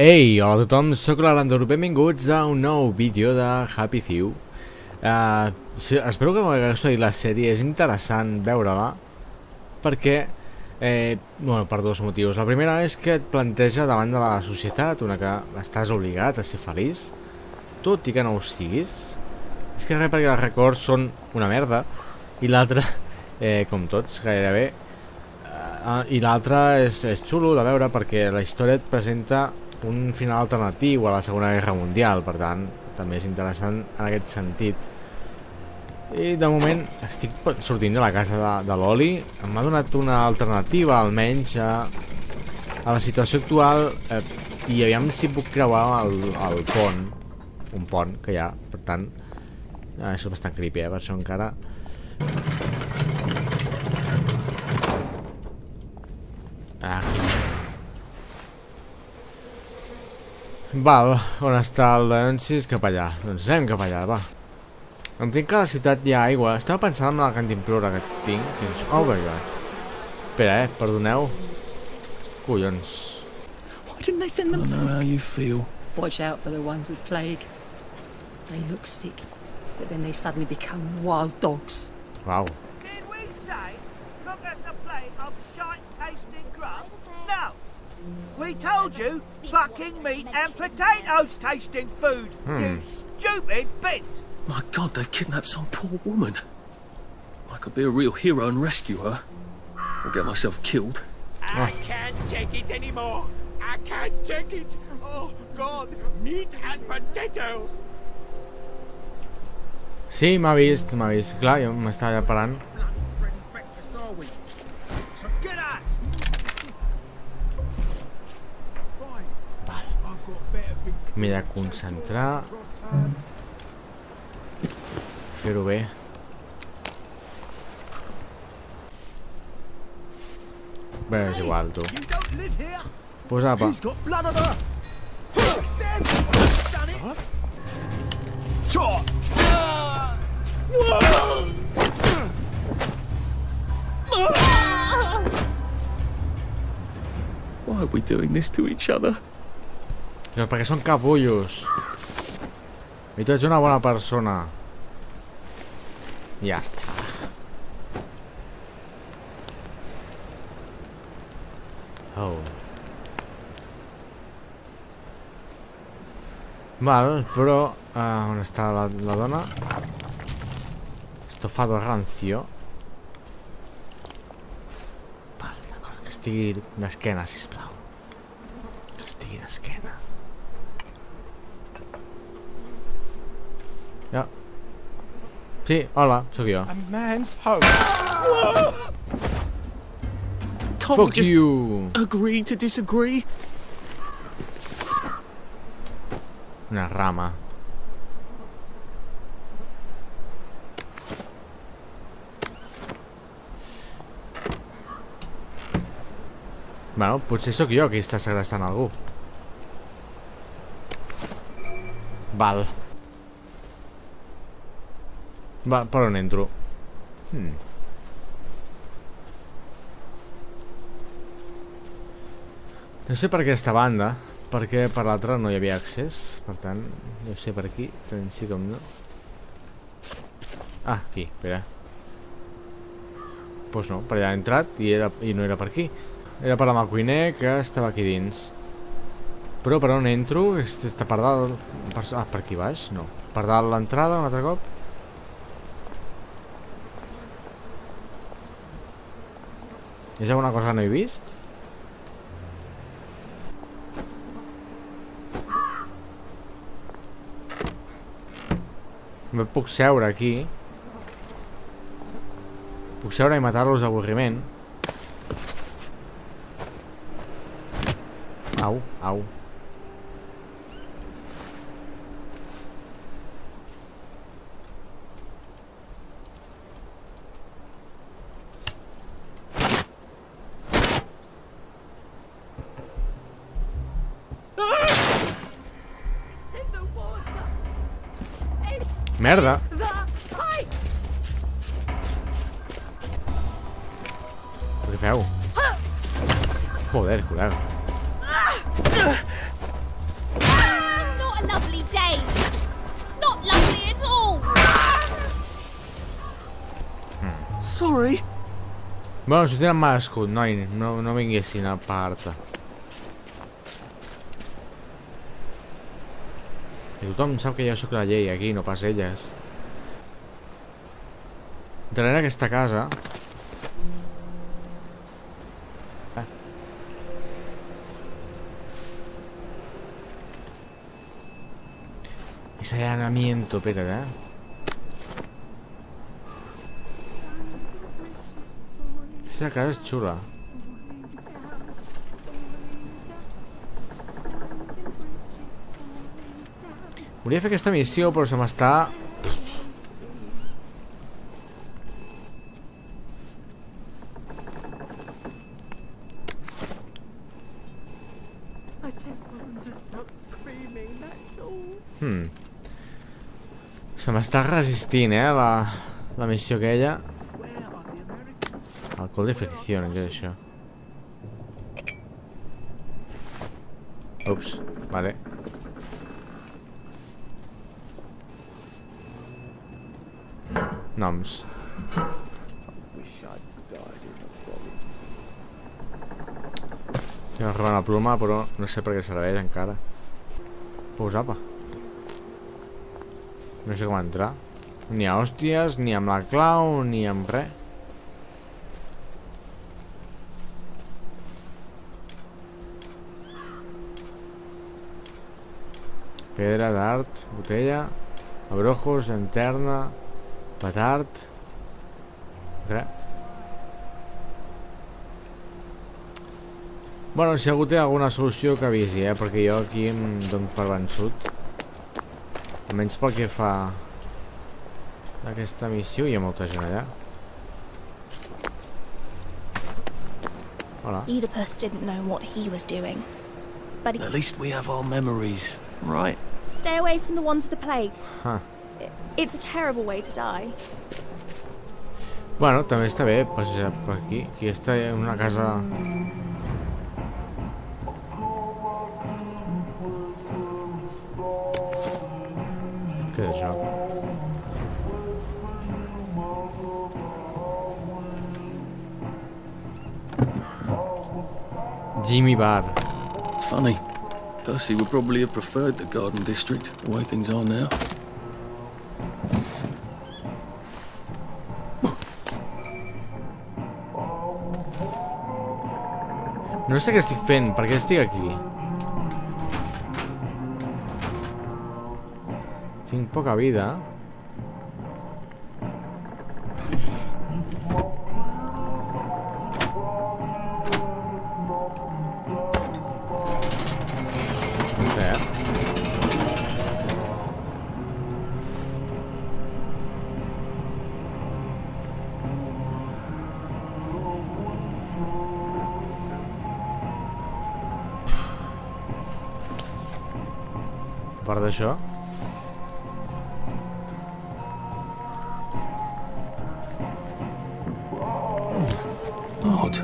Ei, hola a tothom, sóc l'Arandor, benvinguts a un nou vídeo de Happy Few. Uh, espero que m'hagués la sèrie, és interessant veure-la, perquè, eh, bueno, per dos motius. La primera és que et planteja davant de la societat una que estàs obligat a ser feliç, tot i que no ho siguis. És que res perquè els records són una merda, i l'altra, eh, com tots, gairebé, uh, i l'altra és, és xulo de veure perquè la història et presenta un final alternatiu a la Segona Guerra Mundial, per tant, també és interessant en aquest sentit. I de moment estic sortint de la casa de, de l'Oli, m'ha donat una alternativa almenys a, a la situació actual. Eh, i aviam si puc creuar el, el pont, un pont que hi ha, per tant, eh, això és bastant creepy, eh, per això encara... Ah, Val, on està el Leonsis? Cap allà. Doncs anem cap allà, va. Em tinc que a la ciutat hi ha aigua. Estava pensant en la cantimplora que tinc. Que és... Oh my god. Espera, eh? Perdoneu. Collons. Why didn't they send them? I know how you feel. Watch out for the ones with plague. They look sick, but then they suddenly become wild dogs. Wow. We told you fucking meat and potatoes tasting food. Hmm. You stupid bitch. My God, they've kidnapped some poor woman. I could be a real hero and rescue her. Or get myself killed. I can't take it anymore. I can't take it. Oh God, meat and potatoes. Sí, m'ha vist, m'ha vist. Clar, jo m'estava parant. Mira, concentrar. Fer-ho bé. Bé, és igual, tu. Pues apa. Why are we doing this to each other? No, porque son capullos. Y tú eres una buena persona. Ya está. Oh. Vale, pero... Ah, ¿Dónde está la, la dona? Estofado rancio. Vale, d'acord. Castigui d'esquena, sisplau. Castigui d'esquena. Sí, hola, sóc jo. A man's home. Can't Fuck you! agree to disagree? Una rama. Bueno, potser sóc jo qui està segrestant algú. Val. Va, per on entro? Hmm. No sé per aquesta banda, perquè per l'altra no hi havia accés, per tant, no sé per aquí, tant sí com no. Ah, aquí, espera. Doncs pues no, per allà he entrat i, era, i no era per aquí. Era per amb el cuiner que estava aquí dins. Però per on entro? Est- Està per dalt... Per, ah, per aquí baix? No. Per dalt l'entrada un altre cop? És alguna cosa que no he vist? Me puc seure aquí. Puc seure i matar-los d'avorriment. Au, au. mierda. ¿Qué me hago? Joder, cuidado. Sorry. Bueno, si tienes más, no, no, no vengas sin aparta. Tothom sap que jo sóc la llei aquí, no pas elles. Darrere aquesta casa... Eh. Ese allanamiento, eh. Aquesta casa és xula. Volia fer aquesta missió, però se m'està... Hmm. Se m'està resistint, eh, la, la missió aquella. Alcohol de fricció, què és això? Ups, vale. Tinc robar una pluma, però no sé per què serveix encara. Pues apa. No sé com entrar. Ni a hòsties, ni amb la clau, ni amb res. Pedra d'art, botella, abrojos, llanterna, petard... Res. Bueno, si algú té alguna solució que avisi, eh? Perquè jo aquí em dono per vençut. Almenys pel que fa a aquesta missió hi ha molta gent allà. Hola. Oedipus didn't know what he was doing. But he At least we have our memories, right? stay away from the ones with the plague. Huh. I- It's a terrible way to die. Bueno, també està bé passejar per aquí. Aquí està en una casa... Què és això? Jimmy Bar. Funny. Percy would probably have preferred the Garden District, the way things are now. No sé què estic fent, per què estic aquí? Tinc poca vida. D'això... Odd.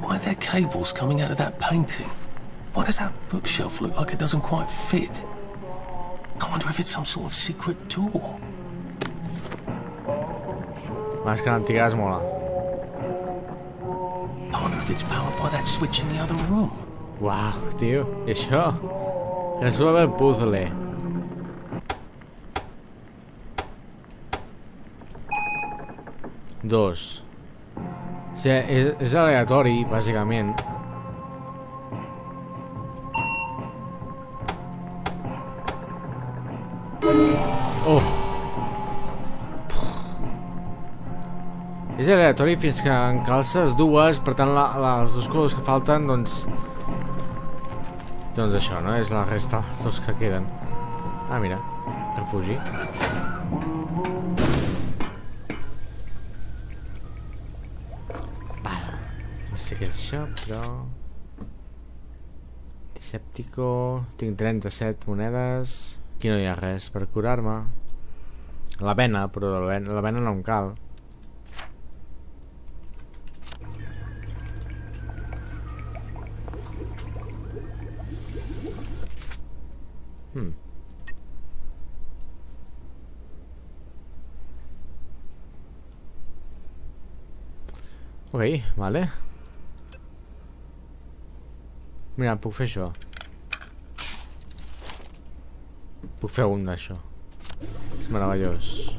Why are there cables coming out of that painting? Why does that bookshelf look like it doesn't quite fit? I wonder if it's some sort of secret door. Màscara antiga es mola. I wonder if it's powered by that switch in the other room. Tio, i això? Resuelve el puzzle. Dos. O sigui, és, és aleatori, bàsicament. Oh! És aleatori fins que en calces dues, per tant la, la, els dos colors que falten, doncs... Doncs això, no? És la resta, els que queden. Ah, mira, refugi. Això, però... Disèptico... Tinc 37 monedes... Aquí no hi ha res per curar-me. La vena, però la vena, la vena no em cal. Hmm. Ok, vale. Mira, puffé yo. Puffé un yo. Es maravilloso.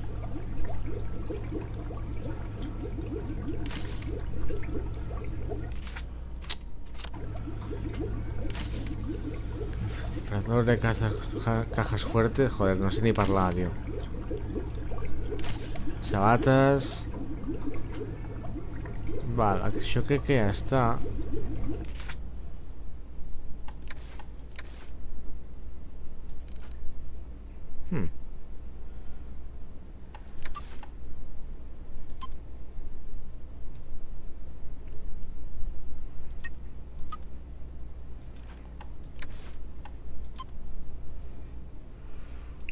Disfrazador de caja, cajas fuertes. Joder, no sé ni hablar, tío. Sabatas. Vale, yo creo que ya está.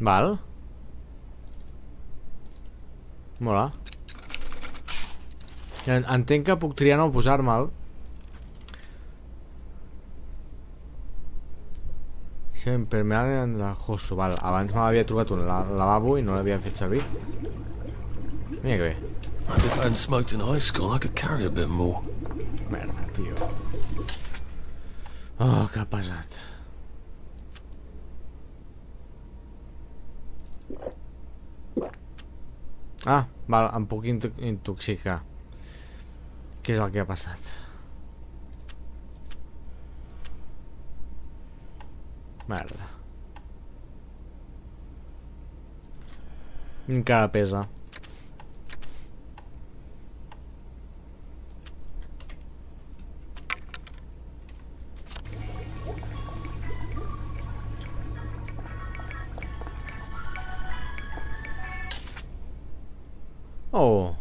Val. Mola. En- Entenc que puc triar no posar-me'l. Impermeable en la Josu, val. Abans me l'havia trobat un la lavabo i no l'havia fet servir. Mira que bé. If I hadn't smoked in high school, I could carry a bit more. Merda, tio. Oh, que pesat. Ah, val, em puc into intoxicar. Què és el que ha passat? Merda. Encara pesa. Oh,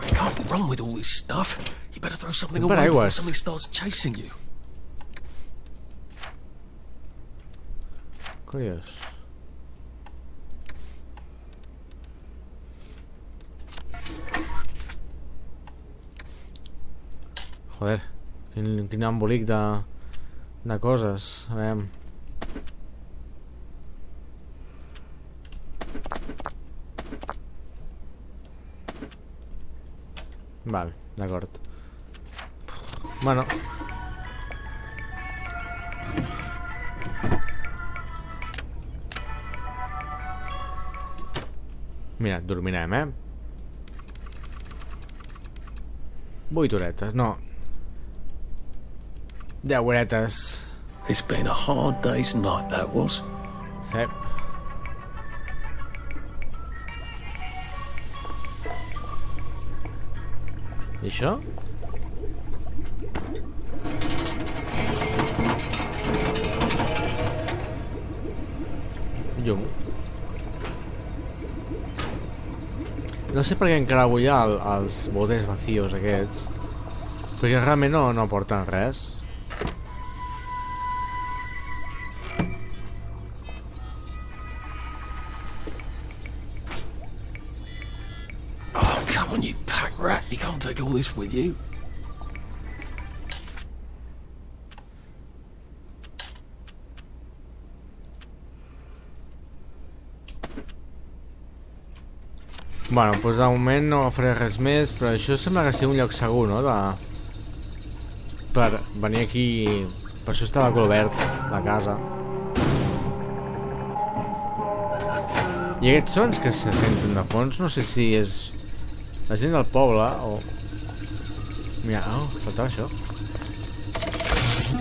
You can't run with all this stuff. You better throw something But away before something starts chasing you. curiós. Joder, quin, quin embolic de, de coses. A veure... Val, d'acord. Bueno. Mira, dormirem, eh? Vuit horetes, no. Deu horetes. It's been a hard day's night, that was. Sí. I això? Llum. No sé per què encara vull el, els botes vacíos aquests. Perquè realment no, no aporten res. On, you pack rat. You can't take all this with you. Bueno, doncs de moment no faré res més, però això sembla que sigui un lloc segur, no? De... Per venir aquí... Per això estava obert, la casa. I aquests sons que se senten de fons, no sé si és la gent del poble o... Mira, oh, faltava això.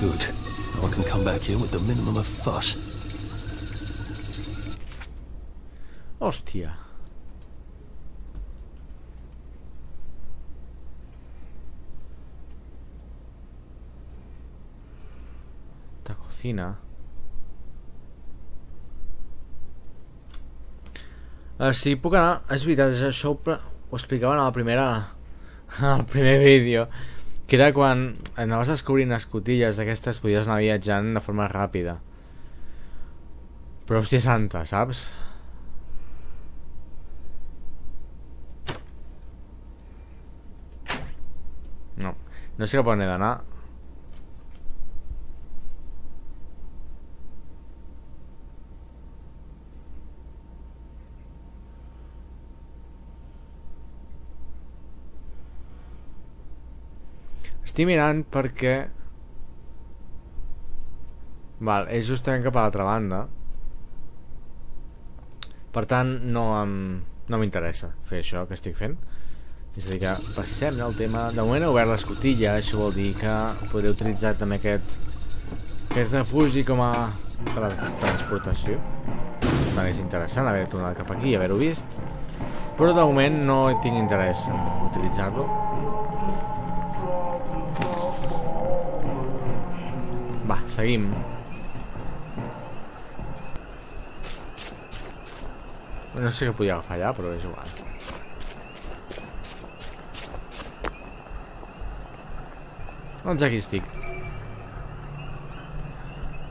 Good. Now I can come back here with the minimum of fuss. Hòstia. La cocina. Uh, sí, puc anar... És veritat, és això pre- ho explicaven a la primera... al primer vídeo. Que era quan anaves descobrint escotilles d'aquestes podies anar viatjant de forma ràpida. Però hòstia santa, saps? No, no sé cap on he d'anar. Estic mirant perquè... Val, és justament cap a l'altra banda. Per tant, no em, no m'interessa fer això que estic fent. És a dir, que passem del tema... De moment he obert l'escotilla, això vol dir que podré utilitzar també aquest, aquest refugi com a per a transportació. Tant és interessant haver tornat cap aquí i haver-ho vist. Però de moment no tinc interès en utilitzar-lo. Va, seguim. No sé podia agafar allà, però és igual. Doncs aquí estic.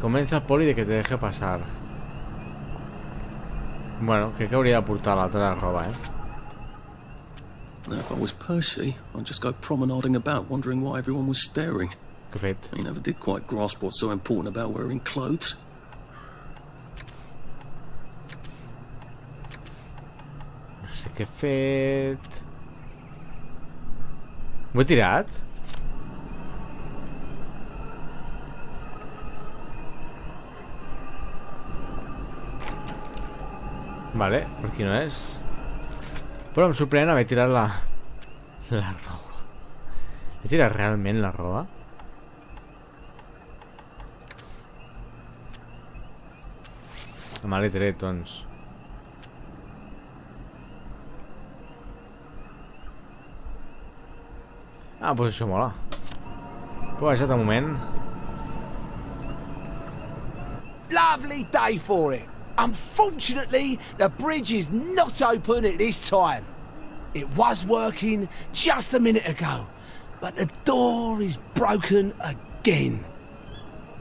Convence poli de que te deje pasar. Bueno, que hauria de portar l'altra roba, eh? Now, if I was Percy, I'd just go promenading about, wondering why everyone was staring. Què he fet? He never did quite grasp what's so important about wearing clothes. No sé què he fet... Ho he tirat? Vale, per aquí no és. Però em sorprèn haver tirat la... La roba. He tirat realment la roba? Tret, doncs. Ah, doncs això mola. Però baixat un moment. Lovely day for it. Unfortunately, the bridge is not open at this time. It was working just a minute ago, but the door is broken again.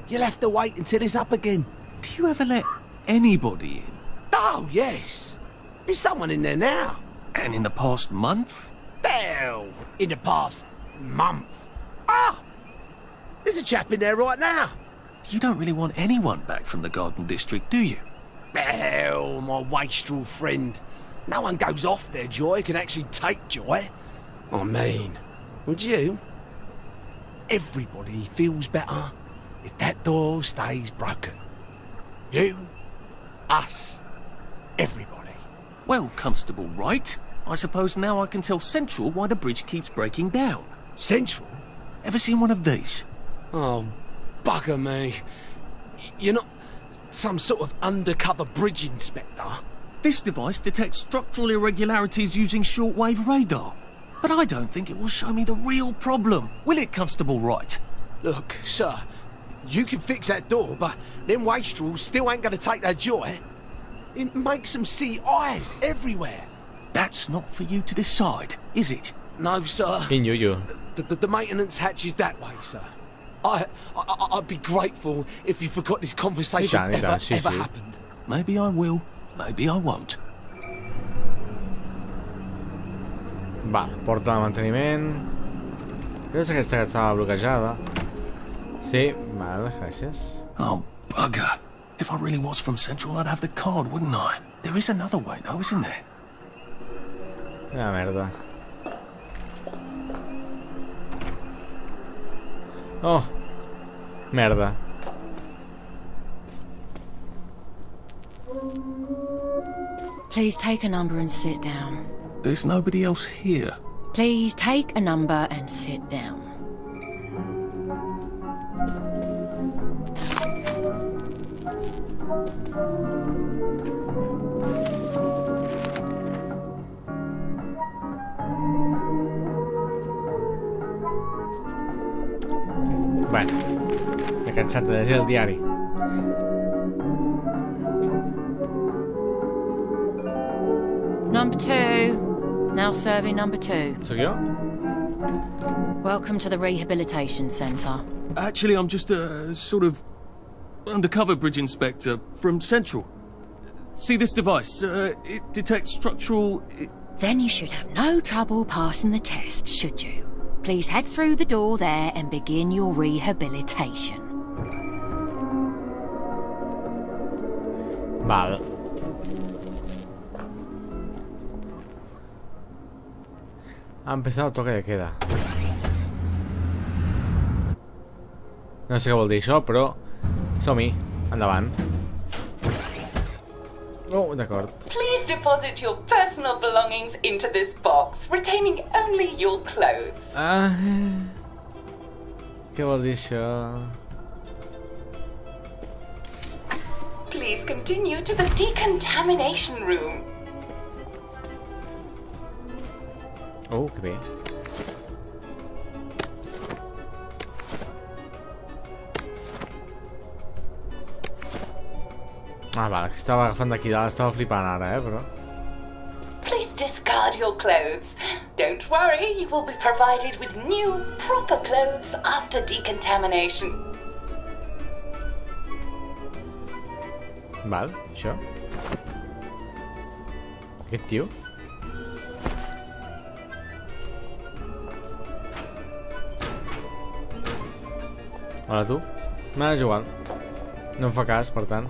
You'll have to wait until it's up again. Do you ever let anybody in? Oh, yes. There's someone in there now. And in the past month? Hell, in the past month. Ah! There's a chap in there right now. You don't really want anyone back from the Garden District, do you? Hell, my wastrel friend. No one goes off their joy can actually take joy. I mean, would you? Everybody feels better if that door stays broken. You, us, everybody. Well, Constable Wright, I suppose now I can tell Central why the bridge keeps breaking down. Central? Ever seen one of these? Oh, bugger me. You're not some sort of undercover bridge inspector? This device detects structural irregularities using shortwave radar. But I don't think it will show me the real problem. Will it, Constable Wright? Look, sir, you can fix that door, but them wastrels still ain't gonna take their joy. It makes them see eyes everywhere. That's not for you to decide, is it? No, sir. Quin yuyu. The, the, the maintenance hatch is that way, sir. I, I, I'd be grateful if you forgot this conversation I tant, i ever, tant, ever happened. Maybe I will, maybe I won't. Va, porta de manteniment. Crec que aquesta que estava bloquejada. Sí, vale, gràcies. Oh, bugger. If I really was from Central, I'd have the card, wouldn't I? There is another way, though, isn't there? Quina merda. Oh. Merda. Please take a number and sit down. There's nobody else here. Please take a number and sit down. Bueno. M'he cansat de llegir el diari. Number two. Now serving number two. Soc jo? Welcome to the Rehabilitation Centre. Actually, I'm just a sort of undercover bridge inspector from Central. See this device? Uh, it detects structural. Then you should have no trouble passing the test, should you? Please head through the door there and begin your rehabilitation. Val. Ha empezado el toque de queda. No sé què vol dir això, però som-hi. Endavant. Oh, d'acord. Please deposit your personal belongings into this box, retaining only your clothes. Ah... Què vol dir això? Please continue to the decontamination room. Oh, que bé. Ah, vale, que estava agafant d'aquí dalt, estava flipant ara, eh, però... Please discard your clothes. Don't worry, you will be provided with new, proper clothes after decontamination. Val, això. Aquest tio? Hola, tu. M'ha igual. No em fa cas, per tant.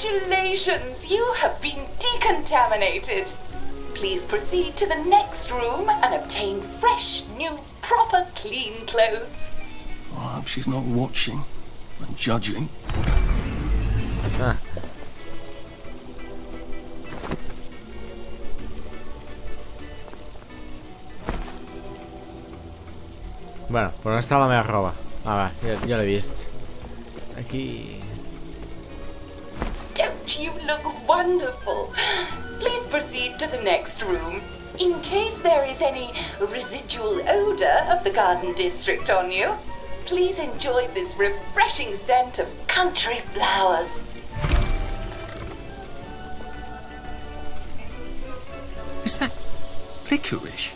Congratulations, you have been decontaminated. Please proceed to the next room and obtain fresh, new, proper, clean clothes. I hope she's not watching and judging. Ah. Bueno, però on està la meva roba? Ah, va, ja, ja l'he vist. Aquí... You look wonderful? Please proceed to the next room. In case there is any residual odor of the garden district on you, please enjoy this refreshing scent of country flowers. Is that licorice?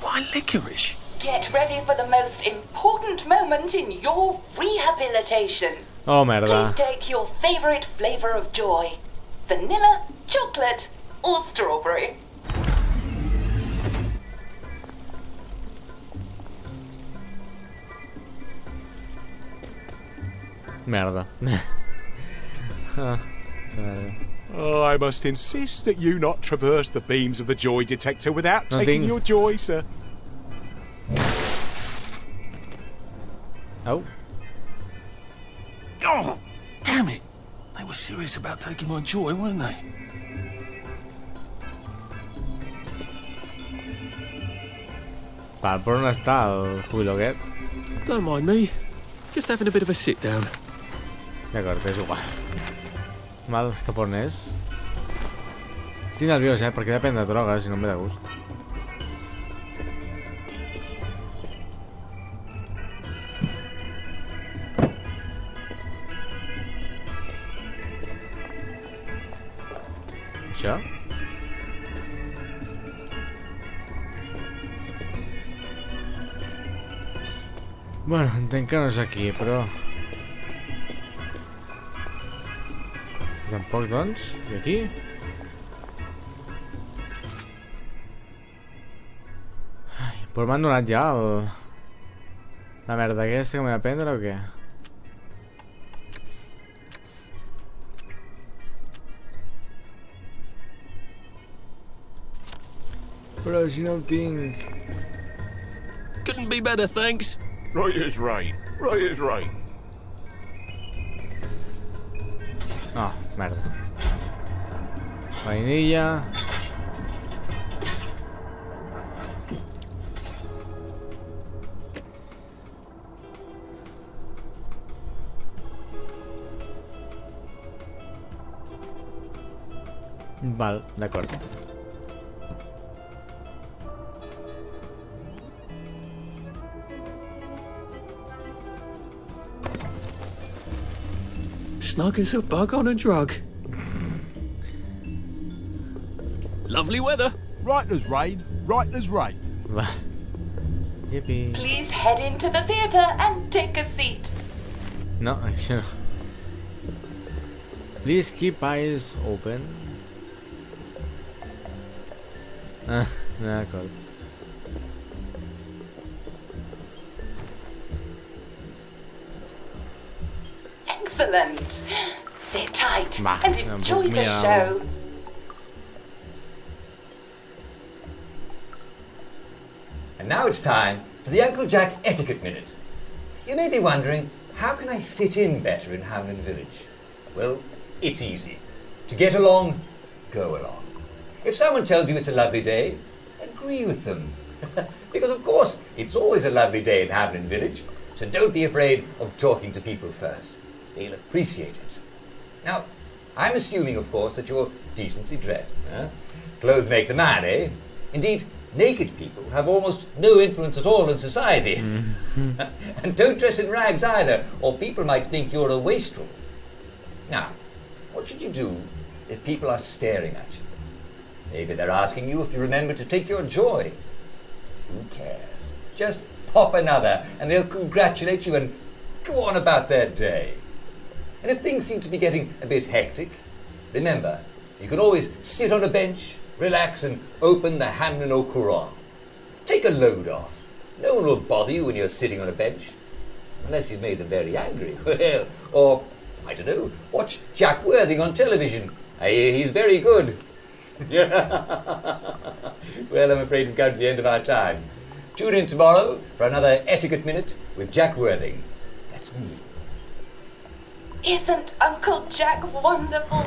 Why licorice? Get ready for the most important moment in your rehabilitation. Oh, Please take your favorite flavor of joy vanilla, chocolate, or strawberry. Merda. ah. Oh, I must insist that you not traverse the beams of the joy detector without No taking tinc. your joy, sir. Au. Oh, damn it! They were serious about taking my joy, weren't they? Por no está el júbilo que. Don't mind me. Just having a bit of a sit down. De acuerdo, es igual. Mal japonés. Estoy nervioso, ¿eh? Porque depende de drogas y no me da gusto. Entenc que no és aquí, però... Tampoc, doncs? I aquí? Ai, però m'han donat ja el... La merda aquesta que m'he de prendre o què? Però si no ho tinc... Couldn't be better, thanks. Right is right. Right as rain. No, merda. Vainilla... Val, d'acord. Snug as a bug on a drug. Lovely weather. Right as rain, right as rain. Yippee. Please head into the theatre and take a seat. No, això no. Please keep eyes open. Ah, d'acord. Excellent. Sit tight Va, and enjoy puc the mirar show. And now it's time for the Uncle Jack Etiquette Minute. You may be wondering, how can I fit in better in Hamlyn Village? Well, it's easy. To get along, go along. If someone tells you it's a lovely day, agree with them. because, of course, it's always a lovely day in Hamlyn Village, so don't be afraid of talking to people first. They'll appreciate it. Now, I'm assuming, of course, that you're decently dressed. Huh? Clothes make the man, eh? Indeed, naked people have almost no influence at all in society. and don't dress in rags either, or people might think you're a wastrel. Now, what should you do if people are staring at you? Maybe they're asking you if you remember to take your joy. Who cares? Just pop another, and they'll congratulate you and go on about their day. And if things seem to be getting a bit hectic, remember, you can always sit on a bench, relax, and open the Hamlyn au Courant. Take a load off. No one will bother you when you're sitting on a bench. Unless you've made them very angry. Well, or, I don't know, watch Jack Worthing on television. I hear he's very good. well, I'm afraid we've come to the end of our time. Tune in tomorrow for another Etiquette Minute with Jack Worthing. That's me. Isn't Uncle Jack wonderful?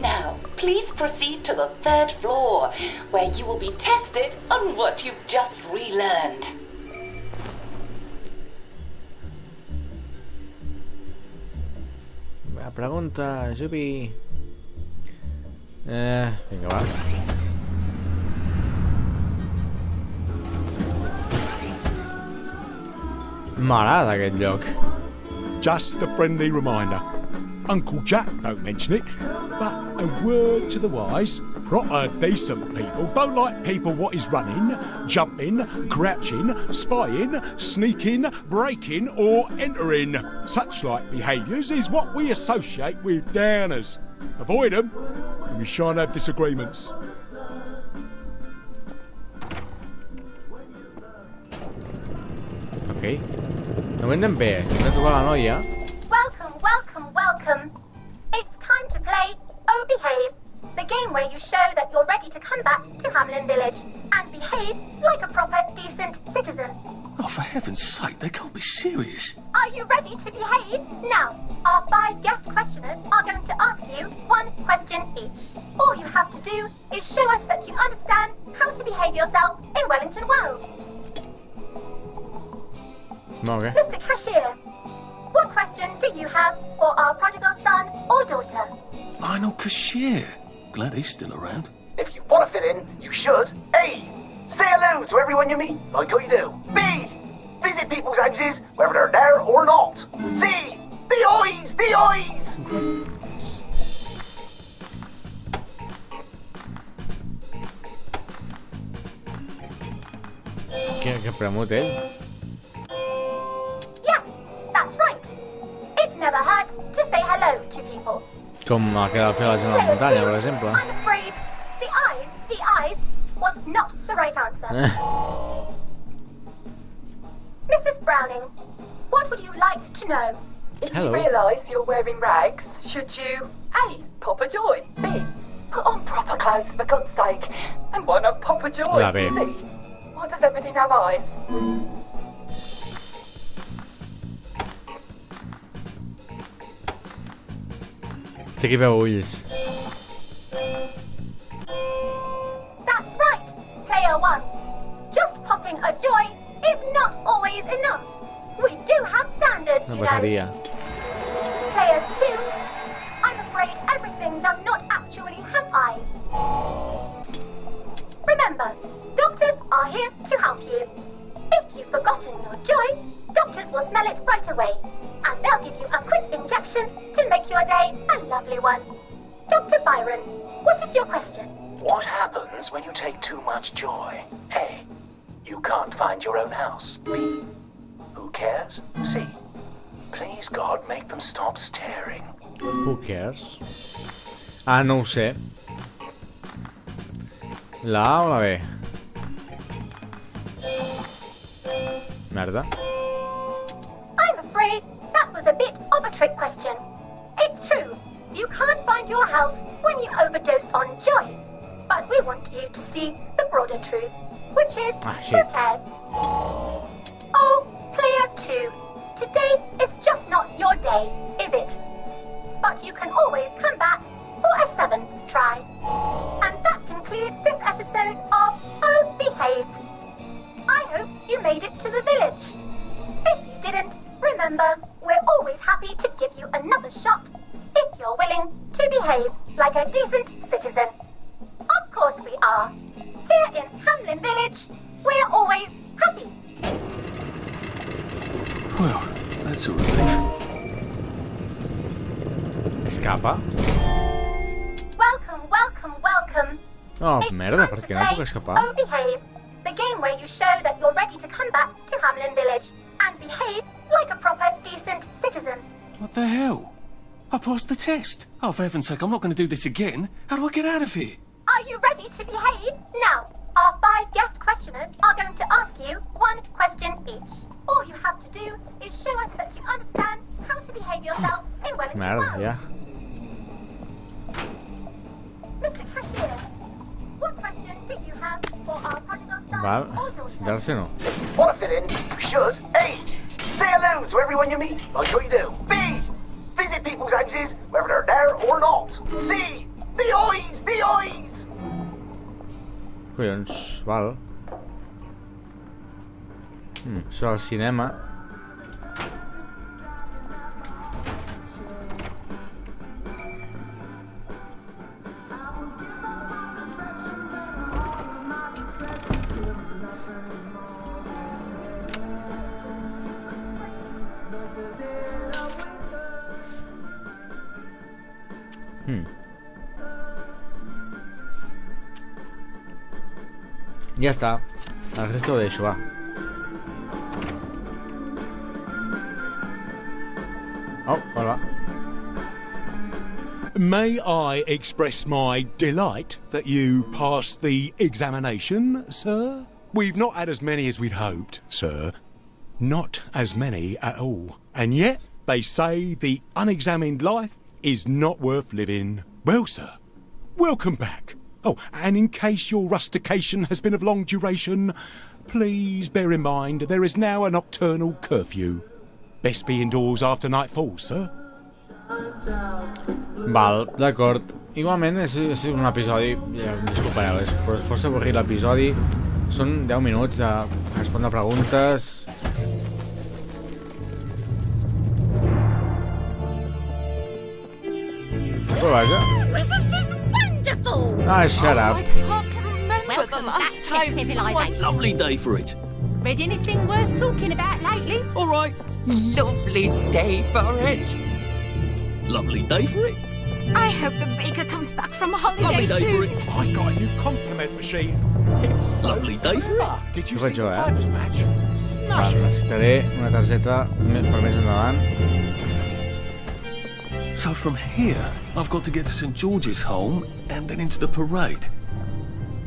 Now, please proceed to the third floor, where you will be tested on what you've just relearned. La pregunta, Jupi. Eh, vinga, va. M'agrada aquest lloc. Just a friendly reminder. Uncle Jack don't mention it, but a word to the wise. Proper decent people don't like people what is running, jumping, crouching, spying, sneaking, breaking or entering. Such like behaviours is what we associate with downers. Avoid them and we shan't have disagreements. Ok. No anem bé. Hem de trobar la noia. Welcome, welcome, welcome. It's time to play Oh Behave, the game where you show that you're ready to come back to Hamlyn Village and behave like a proper, decent citizen. Oh, for heaven's sake, they can't be serious. Are you ready to behave? Now, our five guest questioners are going to ask you one question each. All you have to do is show us that you understand how to behave yourself in Wellington, Wells. Ok. Mr. Cashier, what question do you have for our prodigal son or daughter? Lionel Cashier. Glad he's still around. If you want to fit in, you should. A. Say hello to everyone you meet, like how you do. B. Visit people's houses, whether they're there or not. C. The eyes, the eyes. Què, què premut ell? Eh? Yes, that's right. It never hurts to say hello to people. Com el que va fer la gent a la muntanya, per exemple. I'm afraid the eyes, the eyes, was not the right answer. Eh. Mrs. Browning, what would you like to know? If Hello. you realise you're wearing rags, should you A. Pop a joy? B. Put on proper clothes for God's sake. And why not pop a joy? La B. C. Why does everything have eyes? Té que veu ulls. That's right, player one. Just popping a joy is not always enough. We do have standards, Una you know. bateria. Player two, I'm afraid everything does not actually have eyes. Remember, doctors are here to help you. If you've forgotten your joy, doctors will smell it right away, and they'll give you a quick injection to make your day a lovely one. Dr. Byron, what is your question? What happens when you take too much joy? A. You can't find your own house. B. Who cares? C. Please, God, make them stop staring. Who cares? Ah, no ho sé. La A o la B? Merda. I'm afraid that was a bit of a trick question. It's true, you can't find your house when you overdose on joy. But we want you to see the broader truth, which is Ah, who shit. cares? Oh, clear two, Today is just not your day, is it? But you can always come back for a seventh try. And that concludes this episode of Oh Behave. I hope you made it to the village. If you didn't, remember, happy to give you another shot if you're willing to behave like a decent citizen. Of course we are. Here in Hamlyn Village, we're always happy. Well, that's a relief. Escapa? Welcome, welcome, welcome. Oh, merda, per què no puc escapar? Oh Behave, the game where you show that What the hell? I passed the test. Oh, for heaven's sake, I'm not going to do this again. How do I get out of here? Are you ready to behave? Now, our five guest questioners are going to ask you one question each. All you have to do is show us that you understand how to behave yourself in Wellington Merda, Wild. ja. Mr. Cashier, what question do you have for our prodigal son Val, or daughter? sentar-se no. Want to fit in? Should. A. Say hello to everyone you meet, like you do. B. Visit people's houses, whether they're there or not. C. The eyes, the eyes. Collons, val. Hmm, això al cinema. Ja està. El resto ho deixo. Oh, hola. May I express my delight that you passed the examination, sir? We've not had as many as we'd hoped, sir. Not as many at all. And yet, they say the unexamined life is not worth living. Well, sir, welcome back. Oh, and in case your rustication has been of long duration, please bear in mind there is now a nocturnal curfew. Best be indoors after nightfall, sir. Val, d'acord. Igualment és, és un episodi, ja em disculpareu, és, però és força avorrit l'episodi. Són 10 minuts de respondre preguntes. Però vaja. Isn't this wonderful? Ah, shut up. Welcome back to civilization. Lovely day for it. Read anything worth talking about lately? All right. Lovely day for it. Lovely day for it. I hope the baker comes back from a holiday Lovely day for soon. it. I got a new compliment machine. It's so Lovely day for it. Did you Què faig see jo, the eh? Match? Smash it. necessitaré una targeta me- per més endavant. So from here, I've got to get to St George's home and then into the parade.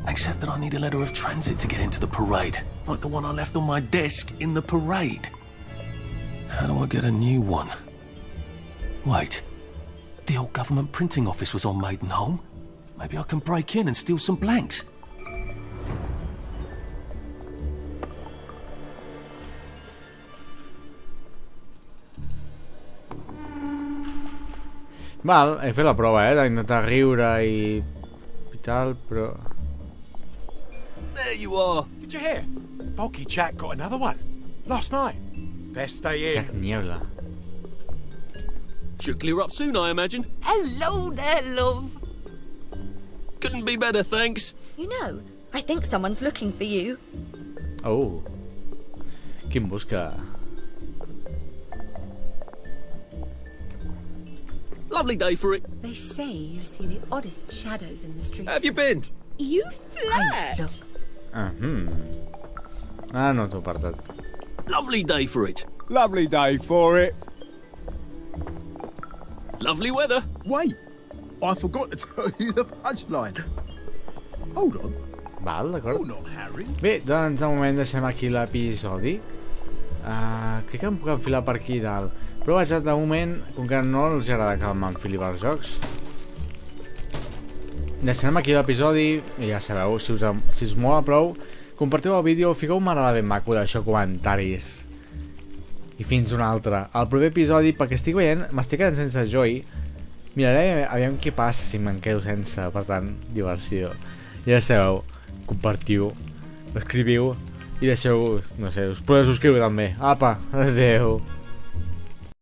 Except that I need a letter of transit to get into the parade, like the one I left on my desk in the parade. How do I get a new one? Wait, the old government printing office was on Maidenholm. Maybe I can break in and steal some blanks. Val, he fet la prova, eh, d'intentar riure i... i tal, però... There you are. Did you hear? Bulky Jack got another one. Last night. Best Jack in. Niebla. Should clear up soon, I imagine. Hello there, love. Couldn't be better, thanks. You know, I think someone's looking for you. Oh. Qui em busca? Lovely day for it. They say you see the oddest shadows in the street. Have you been? You flirt? Ah, hmm. Ah, no t'ho apartat. Lovely day for it. Lovely day for it. Lovely weather. Wait, I forgot to tell you the punchline. Hold on. Val, d'acord. You're not Harry. Bé, doncs de moment deixem aquí l'episodi. Uh, crec que em puc enfilar per aquí dalt. Però vaja, de moment, com que no els agrada que m'enfili pels jocs, deixem aquí l'episodi i ja sabeu, si us, si us mola prou, compartiu el vídeo, fiqueu un m'agrada ben maco d'això comentaris. I fins un altre. Al proper episodi, perquè estic veient, m'estic quedant sense Joy, miraré aviam què passa si me'n quedo sense, per tant, diversió. Ja sabeu, compartiu, escriviu i deixeu, no sé, us podeu subscriure també. Apa, adeu.